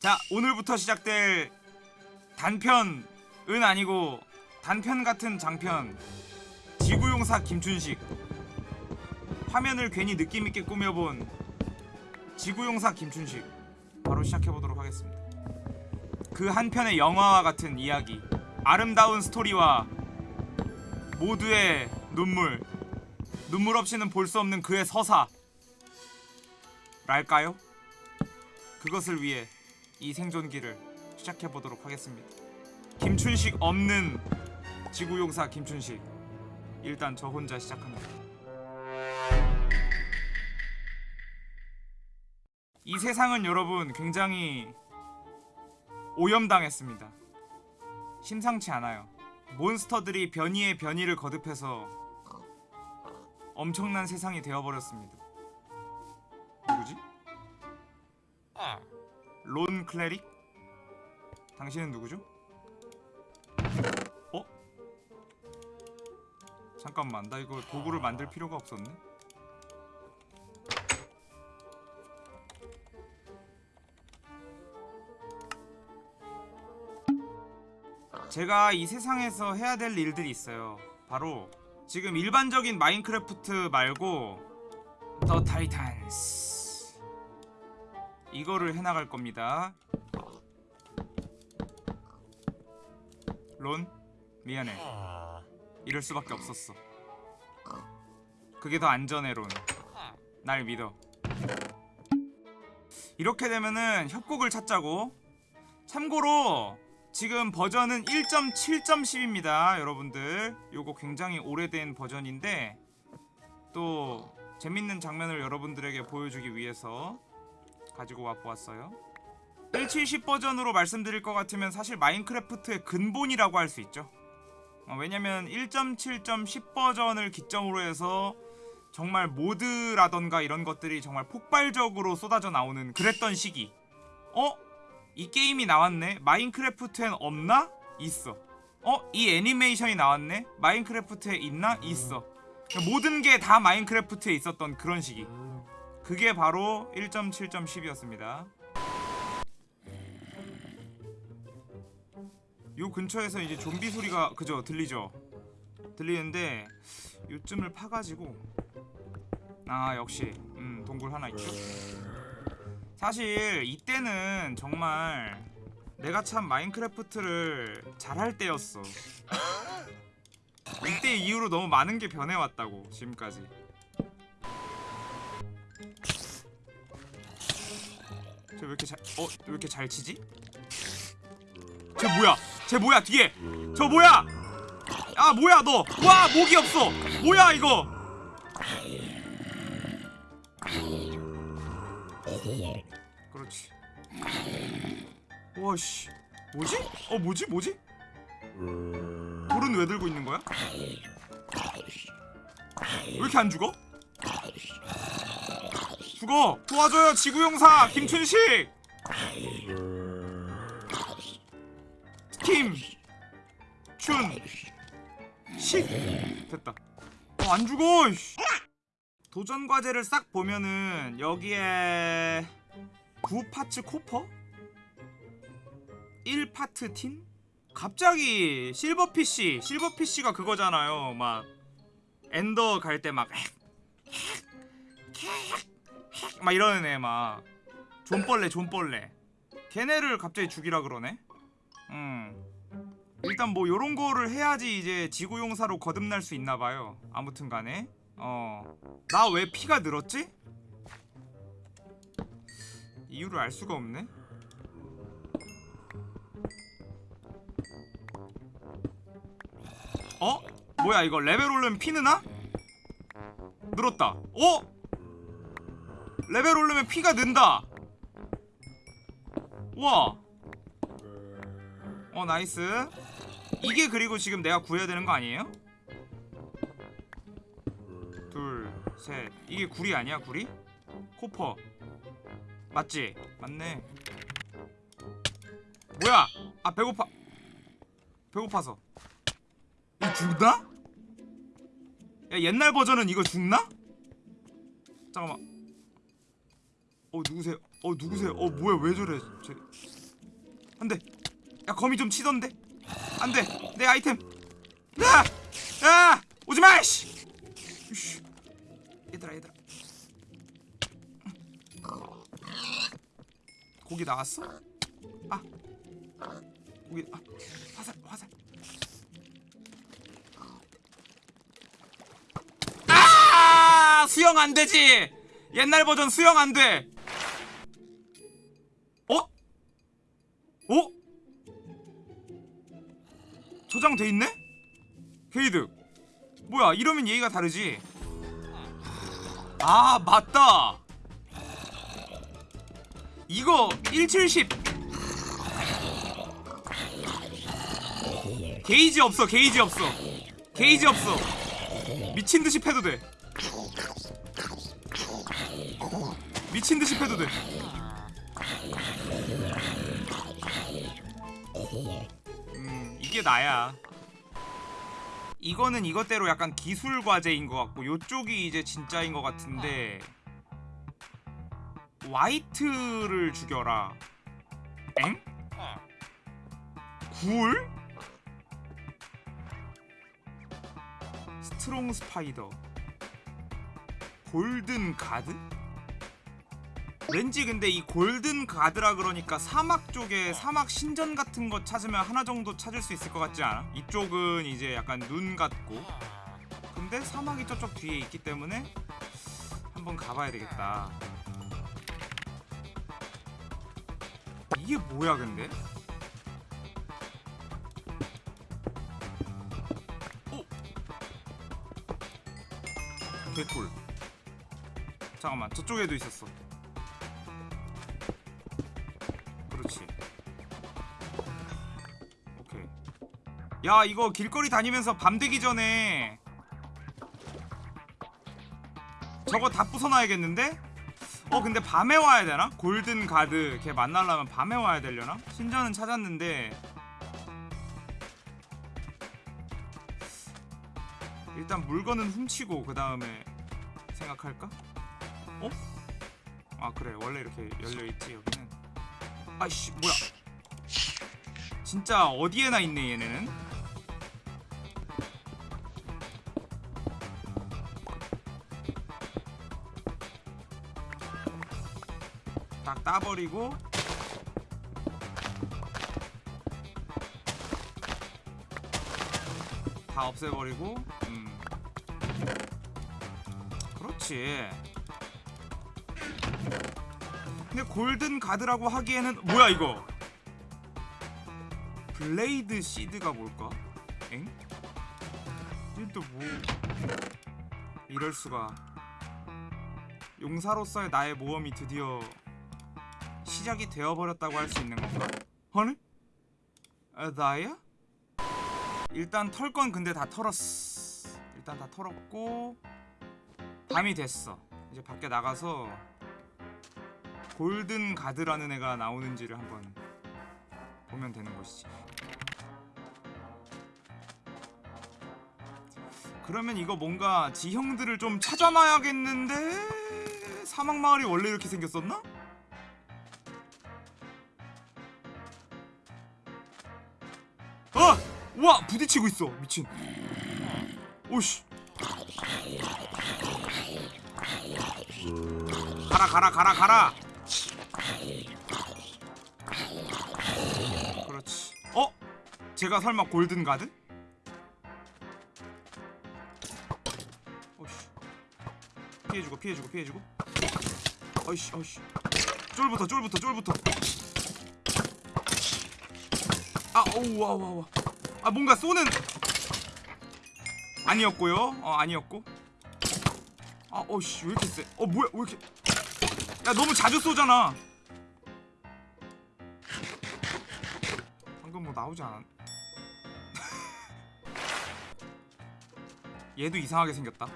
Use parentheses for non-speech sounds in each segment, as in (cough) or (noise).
자 오늘부터 시작될 단편은 아니고 단편 같은 장편. 지구용사 김춘식. 화면을 괜히 느낌있게 꾸며본 지구용사 김춘식. 바로 시작해보도록 하겠습니다. 그 한편의 영화와 같은 이야기. 아름다운 스토리와 모두의 눈물. 눈물 없이는 볼 수 없는 그의 서사. 랄까요? 그것을 위해 이 생존기를 시작해보도록 하겠습니다. 김춘식 없는 지구용사 김춘식. 일단 저 혼자 시작합니다. 이 세상은 여러분 굉장히 오염당했습니다. 심상치 않아요. 몬스터들이 변이에 변이를 거듭해서 엄청난 세상이 되어버렸습니다 론 클레릭? 당신은 누구죠? 어? 잠깐만 나 이거 도구를 만들 필요가 없었네 제가 이 세상에서 해야 될 일들이 있어요 바로 지금 일반적인 마인크래프트 말고 더 타이탄스 이거를 해나갈 겁니다. 론 미안해. 이럴 수밖에 없었어. 그게 더 안전해 론날 믿어. 이렇게 되면은 협곡을 찾자고. 참고로 지금 버전은 1.7.10입니다 여러분들. 요거 굉장히 오래된 버전인데 또 재밌는 장면을 여러분들에게 보여주기 위해서 가지고 와 보았어요 1.70 버전으로 말씀드릴 것 같으면 사실 마인크래프트의 근본이라고 할 수 있죠 어, 왜냐면 1.7.10 버전을 기점으로 해서 정말 모드라던가 이런 것들이 정말 폭발적으로 쏟아져 나오는 그랬던 시기 어? 이 게임이 나왔네? 마인크래프트엔 없나? 있어 어? 이 애니메이션이 나왔네? 마인크래프트에 있나? 있어 모든 게 다 마인크래프트에 있었던 그런 시기 그게 바로 1.7.10이었습니다. 요 근처에서 이제 좀비 소리가 그죠? 들리죠? 들리는데 요쯤을 파가지고 아 역시. 음 동굴 하나 있죠? 사실 이때는 정말 내가 참 마인크래프트를 잘할 때였어. 이때 이후로 너무 많은 게 변해왔다고 지금까지 저왜 이렇게 잘.. 어? 왜 이렇게 잘 치지? 쟤 뭐야? 쟤 뭐야 뒤에! 저 뭐야! 아 뭐야 너! 와 목이 없어! 뭐야 이거! 그렇지 와씨 뭐지? 어 뭐지 뭐지? 돌은 왜 들고 있는 거야? 왜 이렇게 안 죽어? 죽어! 도와줘요 지구용사 김춘식! 김! 춘! 식! 됐다 어, 안 죽어! 도전 과제를 싹 보면은 여기에 9파츠 코퍼? 1파트 틴? 갑자기 실버피쉬 실버피쉬가 그거잖아요 막 엔더 갈 때막 막 이러는 애 막. 존벌레 존벌레. 걔네를 갑자기 죽이라 그러네? 음. 일단 뭐 요런 거를 해야지 이제 지구용사로 거듭날 수 있나봐요. 아무튼 간에. 어 나 왜 피가 늘었지? 이유를 알 수가 없네. 어? 뭐야 이거 레벨 오르면 피 느나? 늘었다. 어? 레벨 오르면 피가 는다 우와 어 nice 이게 그리고 지금 내가 구해야 되는 거 아니에요? 둘셋 이게 구리 아니야 구리? copper 맞지? 맞네 뭐야 아 배고파 배고파서 이거 죽나? 야 옛날 버전은 이거 죽나? 잠깐만 어 누구세요? 어 누구세요? 어 뭐야 왜 저래 쟤 안돼 야 거미 좀 치던데 안돼 내 아이템 야! 야! 오지마 씨 이씨. 얘들아 얘들아 고기 나왔어? 아 고기 아 화살 화살 아 수영 안 되지 옛날 버전 수영 안 돼 저장돼 있네? 게이드 뭐야 이러면 얘기가 다르지? 아 맞다. 이거 1710 게이지 없어 게이지 없어. 게이지 없어. 미친듯이 패도 돼. 미친듯이 패도 돼 이게 나야 이거는 이것대로 약간 기술 과제인 것 같고 요쪽이 이제 진짜인 것 같은데 wight를 죽여라 엥? ghoul? strong spider golden guard? 왠지 근데 이 golden guard라 그러니까 사막 쪽에 사막 신전 같은 거 찾으면 하나 정도 찾을 수 있을 것 같지 않아? 이쪽은 이제 약간 눈 같고 근데 사막이 저쪽 뒤에 있기 때문에 한번 가봐야 되겠다 이게 뭐야 근데? 오! 개꿀 잠깐만 저쪽에도 있었어 야 이거 길거리 다니면서 밤 되기 전에 저거 다 부숴놔야겠는데? 어 근데 밤에 와야 되나? 골든 가드 걔 만나려면 밤에 와야 되려나? 신전은 찾았는데 일단 물건은 훔치고 그 다음에 생각할까? 어? 아 그래 원래 이렇게 열려있지 여기는 아이씨 뭐야 진짜 어디에나 있네 얘네는 따버리고 다 없애버리고 음. 그렇지. 근데 골든 가드라고 하기에는 뭐야 이거? 블레이드 시드가 뭘까? 엥? 또뭐? 이럴 수가. 용사로서의 나의 모험이 드디어 시작이 되어버렸다고 할 수 있는 건가? 아니? 아, 나야? 일단 털 건 근데 다 털었어 일단 다 털었고 밤이 됐어 이제 밖에 나가서 골든 가드라는 애가 나오는지를 한번 보면 되는 것이지. 그러면 이거 뭔가 지형들을 좀 찾아놔야겠는데 사막 마을이 원래 이렇게 생겼었나? 아! 와 부딪히고 있어 미친. 오씨. 가라 가라 가라 가라. 그렇지. 어? 제가 설마 golden guard? 어이씨. 피해주고 피해주고 피해주고. 어이씨 어이씨. 쫄부터 쫄부터 쫄부터. 아 오우 와우. 아 뭔가 쏘는. 아니었고요. 어 아니었고. 아 어이씨 왜 이렇게 세? 어 뭐야 왜 이렇게? 야 너무 자주 쏘잖아. 방금 뭐 나오지 않았? (laughs) 얘도 이상하게 생겼다.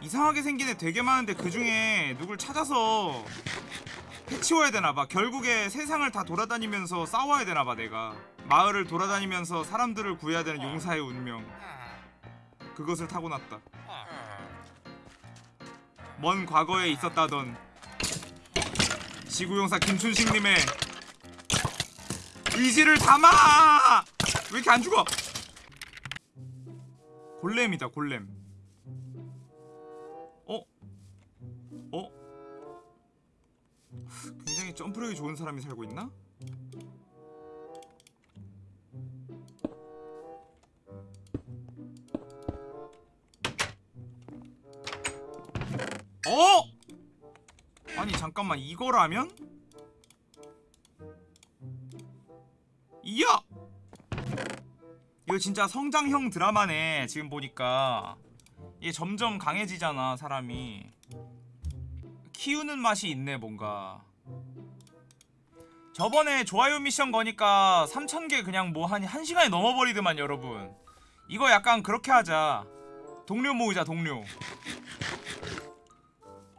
이상하게 생긴 애 되게 많은데 그 중에 누굴 찾아서 해치워야 되나봐. 결국에 세상을 다 돌아다니면서 싸워야 되나봐 내가. 마을을 돌아다니면서 사람들을 구해야 되는 용사의 운명. 그것을 타고났다. 먼 과거에 있었다던 지구용사 김춘식님의 의지를 담아 왜 이렇게 안 죽어 골렘이다 골렘 어? 어? 굉장히 점프력이 좋은 사람이 살고 있나? 어? 아니 잠깐만 이거라면? 이야! 이거 진짜 성장형 드라마네 지금 보니까 이게 점점 강해지잖아 사람이 키우는 맛이 있네 뭔가. 저번에 좋아요 미션 거니까 3000개 그냥 뭐 한 1시간이 넘어버리더만 여러분. 이거 약간 그렇게 하자. 동료 모으자 동료.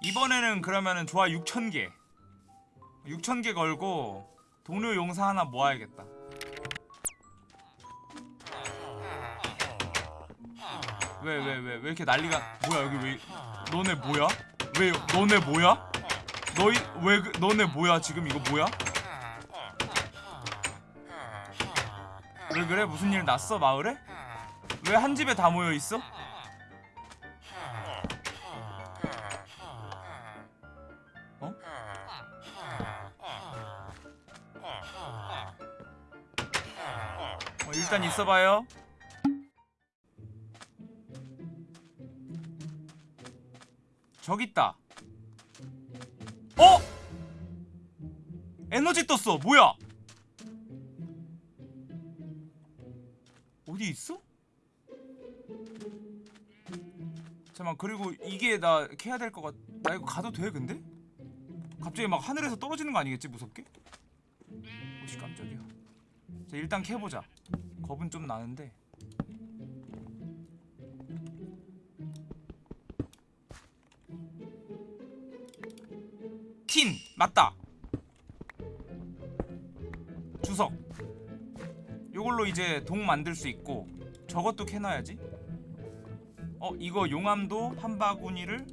이번에는 그러면은 좋아 6,000개. 6,000개 걸고 동료 용사 하나 모아야겠다. 왜 왜 왜? 왜 이렇게 난리가 뭐야 여기 왜 너네 뭐야? 왜 너네 뭐야? 너희 왜 그- 너네 뭐야 지금 이거 뭐야? 왜 그래 무슨 일 났어 마을에? 왜 한 집에 다 모여 있어? 어? 어, 일단 있어봐요. 저기 있다. 어? 에너지 떴어. 뭐야? 어디 있어? 잠깐만 그리고 이게 나 캐야 될 것 같. 나 이거 가도 돼 근데? 갑자기 막 하늘에서 떨어지는 거 아니겠지 무섭게? 오씨 깜짝이야. 자 일단 캐보자. 겁은 좀 나는데. 틴 맞다. 주석. 요걸로 이제 동 만들 수 있고 저것도 캐놔야지. 어 이거 용암도 한 바구니를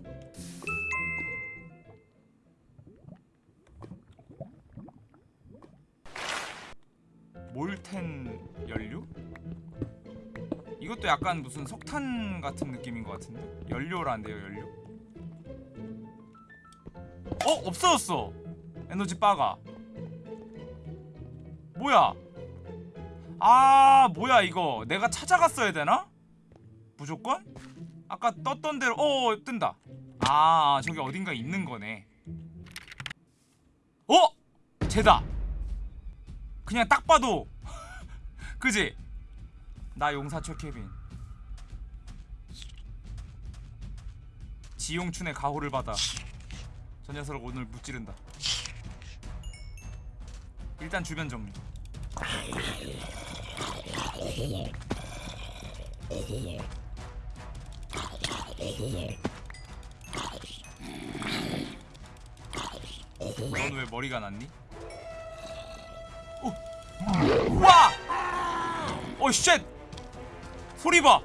몰텐 연료? 이것도 약간 무슨 석탄 같은 느낌인 것 같은데 연료란데요 연료? 어? 없어졌어. 에너지 바가. 뭐야? 아 뭐야 이거? 내가 찾아갔어야 되나? 무조건? 아까 떴던 대로 어 뜬다. 아 저기 어딘가 있는 거네. 어? 쟤다. 그냥 딱 봐도. (laughs) 그지? 나 용사초 케빈. 지용춘의 가호를 받아 저 녀석을 오늘 무찌른다 일단 주변 정리 넌 왜 머리가 났니? 오! 우와! 오 쉣! 소리 봐!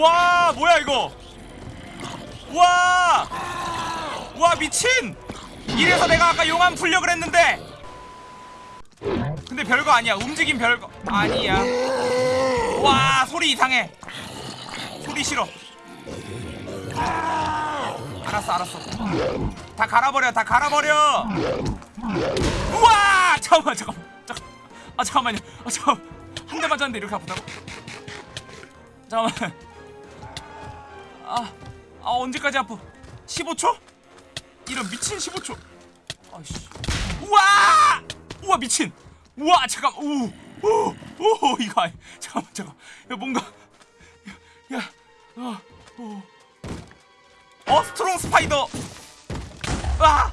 와 뭐야 이거? 와! 와 미친! 이래서 내가 아까 용암 풀려 그랬는데! 근데 별거 아니야. 움직임 별거 아니야. 와 소리 이상해. 소리 싫어. 알았어 알았어. 다 갈아버려 다 갈아버려! 우와! 잠깐만 잠깐만. 잠깐 아 잠깐만요. 아 잠깐 한대 맞았는데 이렇게 아프다고? 잠깐만 아, 아 언제까지 아프? 15초? 이런 미친 15초. 아이씨. 우와! 우와 미친. 우와 잠깐 우우우 이거 아니 잠깐만 잠깐 야 뭔가 야어 어. 어 strong spider. 아!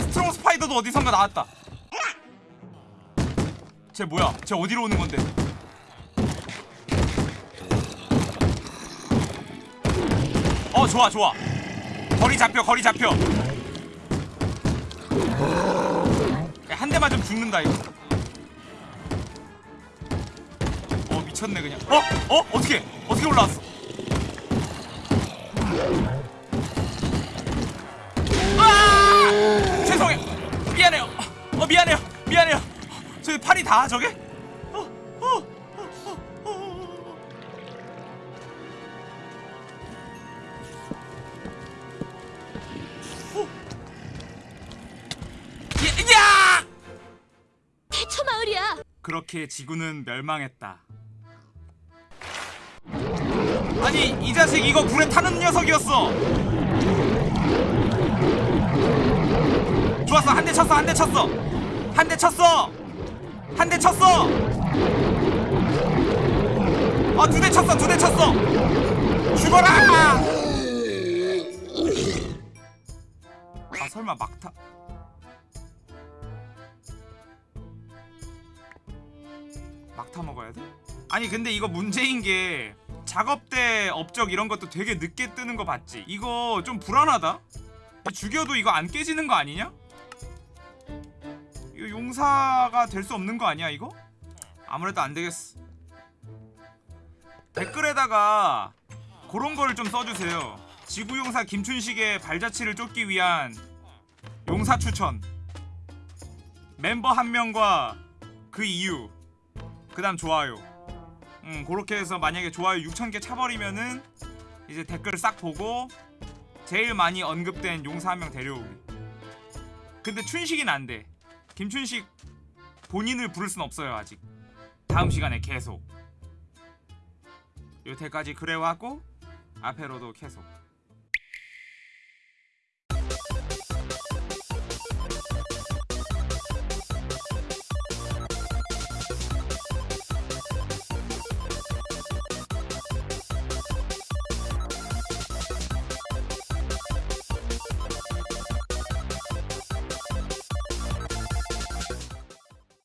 strong spider도 어디선가 나왔다. 쟤 뭐야? 쟤 어디로 오는 건데 어, 좋아 좋아. 거리 잡혀 거리 잡혀. 한 대만 좀 죽는다 이거. 어 미쳤네 그냥. 어? 어? 어떻게 어떻게 올라왔어? 아! 죄송해요 미안해요. 어 미안해요. 미안해요. 저기 팔이 다 저게? 그렇게 지구는 멸망했다. 아니 이 자식 이거 불에 타는 녀석이었어. 좋았어 한 대 쳤어 한 대 쳤어. 한 대 쳤어. 한 대 쳤어. 아두 대 쳤어 두 대 쳤어. 죽어라! 아 설마 막타 타 먹어야 돼? 아니 근데 이거 문제인 게 작업대 업적 이런 것도 되게 늦게 뜨는 거 봤지? 이거 좀 불안하다? 죽여도 이거 안 깨지는 거 아니냐? 이거 용사가 될 수 없는 거 아니야 이거? 아무래도 안 되겠어 댓글에다가 그런 거를 좀 써주세요 지구용사 김춘식의 발자취를 쫓기 위한 용사 추천 멤버 한 명과 그 이유 그 다음 좋아요. 음 그렇게 해서 만약에 좋아요 6천개 차버리면은 이제 댓글 싹 보고 제일 많이 언급된 용사 한 명 데려오기. 근데 춘식이는 안돼. 김춘식 본인을 부를 순 없어요 아직. 다음 시간에 계속. 요태까지 그래왔고 앞으로도 계속